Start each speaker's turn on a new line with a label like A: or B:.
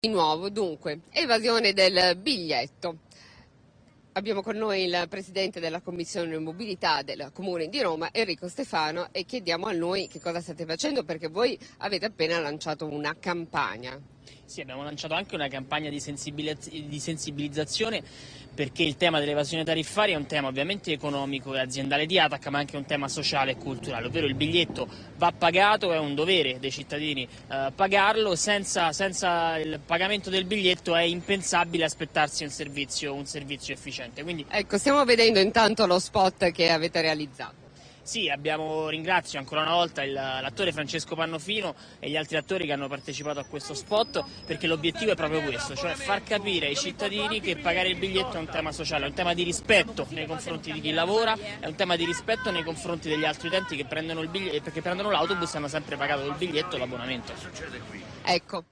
A: Di nuovo, dunque, evasione del biglietto. Abbiamo con noi il Presidente della Commissione Mobilità del Comune di Roma, Enrico Stefano, e chiediamo a noi che cosa state facendo perché voi avete appena lanciato una campagna.
B: Sì, abbiamo lanciato anche una campagna di, sensibilizz di sensibilizzazione perché il tema dell'evasione tariffaria è un tema ovviamente economico e aziendale di Atac, ma anche un tema sociale e culturale, ovvero il biglietto va pagato, è un dovere dei cittadini eh, pagarlo, senza, senza, il pagamento del biglietto è impensabile aspettarsi un servizio, un servizio efficiente.
A: Quindi... Ecco, stiamo vedendo intanto lo spot che avete realizzato.
B: Sì, abbiamo, ringrazio ancora una volta l'attore Francesco Pannofino e gli altri attori che hanno partecipato a questo spot perché l'obiettivo è proprio questo, cioè far capire ai cittadini che pagare il biglietto è un tema sociale, è un tema di rispetto nei confronti di chi lavora, è un tema di rispetto nei confronti degli altri utenti che prendono l'autobus e hanno sempre pagato il biglietto e l'abbonamento.
A: Ecco.